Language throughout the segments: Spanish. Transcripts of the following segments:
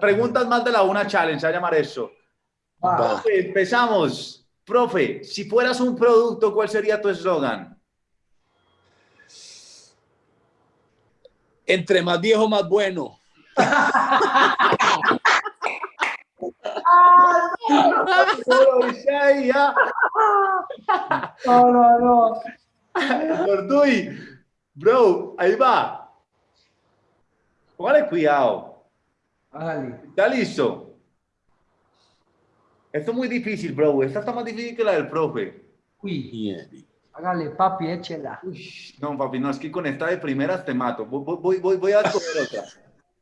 Preguntas más de la una challenge, a llamar eso. Profe, empezamos. Profe, si fueras un producto, ¿cuál sería tu eslogan? Entre más viejo, más bueno. No, no, no. Bro, ahí va. Póngale cuidado. ¿Está listo? Esto es muy difícil, bro. Esta está más difícil que la del profe. Uy. Hágale, papi, échela. no, papi, no, es que con esta de primeras te mato. Voy, voy, voy, voy a escoger otra.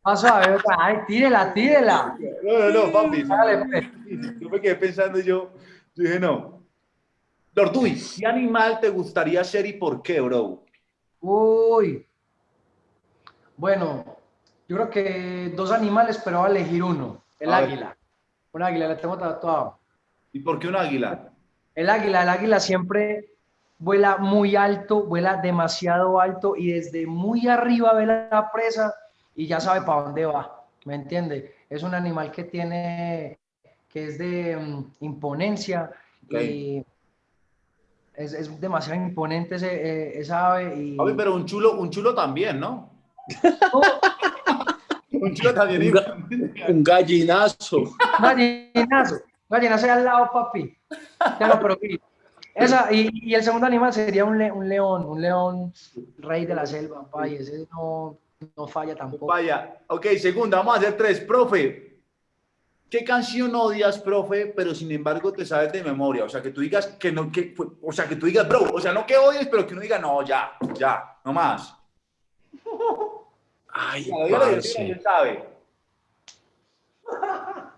Paso a ver, ay, tírela, tírela. No, no, no, papi. Pues. Yo me quedé pensando yo, yo dije, no. Tortuy, ¿qué animal te gustaría ser y por qué, bro? Uy. Bueno, yo creo que dos animales, pero voy a elegir uno. El águila. Un águila, la tengo tatuado. ¿Y por qué un águila? El águila, el águila siempre vuela muy alto, vuela demasiado alto y desde muy arriba ve la presa y ya sabe para dónde va, ¿me entiende? Es un animal que tiene, que es de mm, imponencia y es, es, demasiado imponente ese, eh, esa ave. Y... pero un chulo, un chulo también, ¿no? También. Un, gallinazo. Un gallinazo. Gallinazo al lado, papi. Ya no, pero esa, y, y, el segundo animal sería un, un, león, un león rey de la selva, papi. Ese no, no falla tampoco. Vaya, ok, segunda, vamos a hacer tres. Profe, ¿qué canción odias, profe, pero sin embargo te sabes de memoria? O sea, que tú digas que no, que, o sea, que tú digas, bro, o sea, no que odies, pero que no diga, no, ya, ya, no más. Ay, parce. sabe.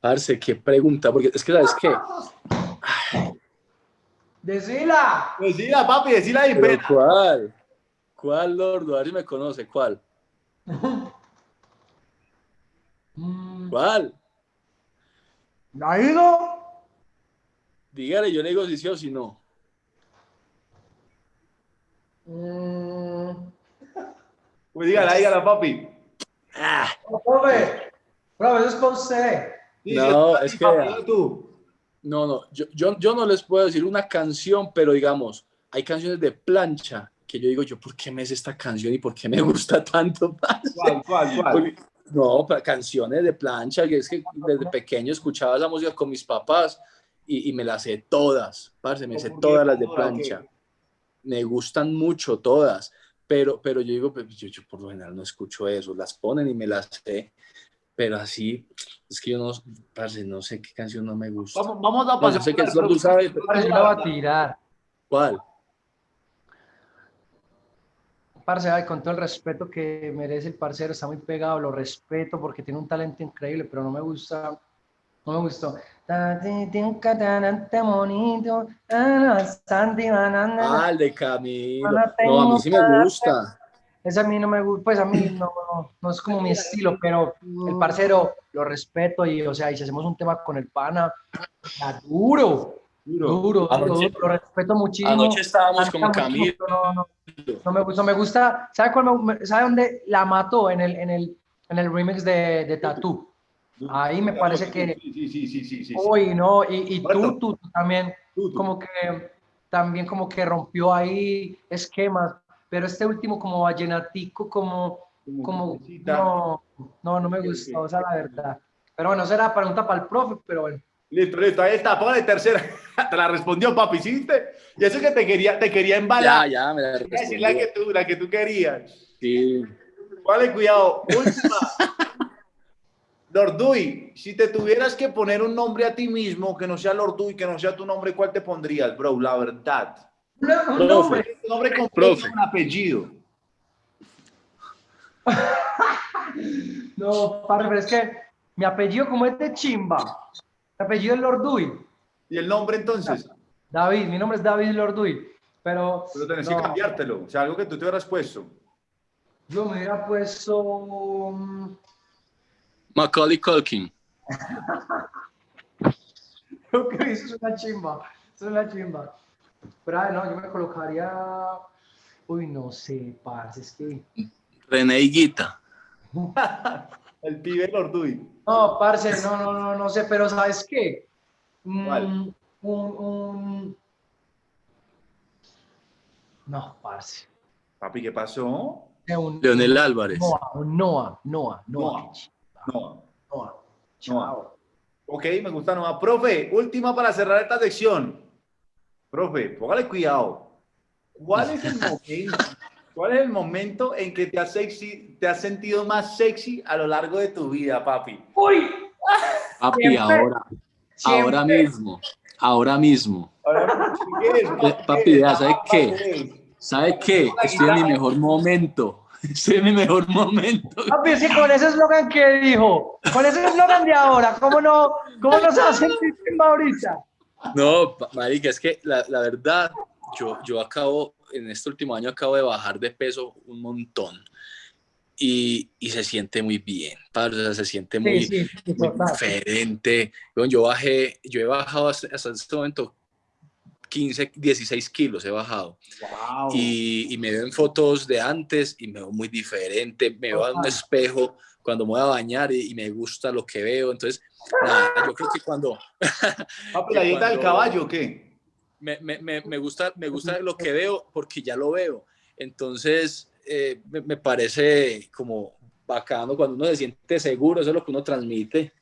Parce, qué pregunta, porque es que, ¿sabes qué? Decila. Decila, papi, decila ahí, ¿Cuál? ¿Cuál, Lordo? A ver si me conoce. ¿Cuál? ¿Cuál? ¿Ha ido? Dígale, yo le digo si sí o si no. Mm. Pues dígala, dígala, papi. Ah. Profe, profe, eso es con usted. no, es que... Tú. No, no, yo, yo, yo no les puedo decir una canción, pero digamos, hay canciones de plancha que yo digo, yo, ¿por qué me es esta canción y por qué me gusta tanto? ¿Cuál, cuál, cuál? no, canciones de plancha, que es que desde pequeño escuchaba esa música con mis papás y, y me las sé todas, parce, me sé todas las de plancha. Me gustan mucho todas, pero, pero yo digo, pues, yo, yo, por lo general no escucho eso, las ponen y me las sé, pero así, es que yo no, parce, no sé qué canción no me gusta. Vamos, vamos a pasar. No sé qué tú sabes. va a tirar. ¿Cuál? Parce, con todo el respeto que merece el parcero, está muy pegado, lo respeto porque tiene un talento increíble, pero no me gusta, no me gustó. Ah, el de Camilo. No, a mí sí me gusta. Ese a mí no me gusta, pues a mí no, no, es como mi estilo, pero el parcero lo respeto y, o sea, y si hacemos un tema con el pana, está duro, Duro, anoche, lo respeto muchísimo. Anoche estábamos como Camilo. No, me gusta, me gusta. ¿Sabe, cuál ¿Sabe dónde la mató? En el, en el, en el remix de, de Tattoo. Ahí me parece que. Sí, sí, sí, sí. sí, Uy, no, y, y tú, tú, también, como que también como que rompió ahí esquemas, pero este último como vallenatico, como, como, no, no, no me gustó, o sea, la verdad. Pero bueno, será pregunta para el profe, pero bueno. Listo, listo, ahí está, póngale tercera. Te la respondió, papi, ¿hiciste? Y eso que te quería, te quería embalar. Ya, ya, me la respondió. la que tú, la que tú querías. Sí. Vale, cuidado. Última. Lorduy, si te tuvieras que poner un nombre a ti mismo que no sea Lorduy, que no sea tu nombre, ¿cuál te pondrías, bro? La verdad. un nombre. Un nombre completo, un apellido. no, padre, pero es que mi apellido como es de chimba apellido es Lorduy. ¿Y el nombre entonces? David, mi nombre es David Lorduy. Pero, pero tenés que cambiártelo, o sea, algo que tú te hubieras puesto. Yo me hubiera puesto... Mm, Macaulay Culkin. Creo que eso es una chimba, eso es una chimba. Pero no, yo me colocaría... Uy, no sé, parce, es que... René. El pibe Lorduy. No, parce, no, no, no, no sé, pero ¿sabes qué? Mm, ¿Cuál? un, un... No, parce. Papi, ¿qué pasó? Un, Leonel Álvarez. Noah, un Noah, Noah, Noah. Noah. No. Noah. Chao. Ok, me gusta Noah. Profe, última para cerrar esta sección. Profe, póngale cuidado. ¿Cuál es el momento? ¿Cuál es el momento en que te has, sexy, te has sentido más sexy a lo largo de tu vida, papi? Uy, Papi, Siempre. ahora, ahora Siempre. mismo, ahora mismo. Ahora, ¿qué es, papi, ¿Qué es? ya, ¿sabe qué? ¿Qué es? ¿Sabe qué? Estoy en mi mejor momento. Estoy en mi mejor momento. papi, sí, con ese eslogan que dijo, con ese eslogan de ahora, ¿cómo no, cómo no se va a sentir ahorita? No, marica, es que la, la verdad, yo, yo acabo, en este último año acabo de bajar de peso un montón. Y, y se siente muy bien, parce, o sea, se siente muy, Sí, sí, muy diferente. Bueno, yo bajé, yo he bajado hasta, hasta este momento 15, 16 kilos he bajado. Wow. Y, y me veo en fotos de antes y me veo muy diferente, me veo en un espejo cuando me voy a bañar y, y me gusta lo que veo. Entonces, nada, yo creo que cuando Papi, la dieta del caballo, ¿o ¿qué? me, me, me, me gusta, me gusta lo que veo porque ya lo veo. Entonces, eh, me, me parece como bacano cuando uno se siente seguro, eso es lo que uno transmite.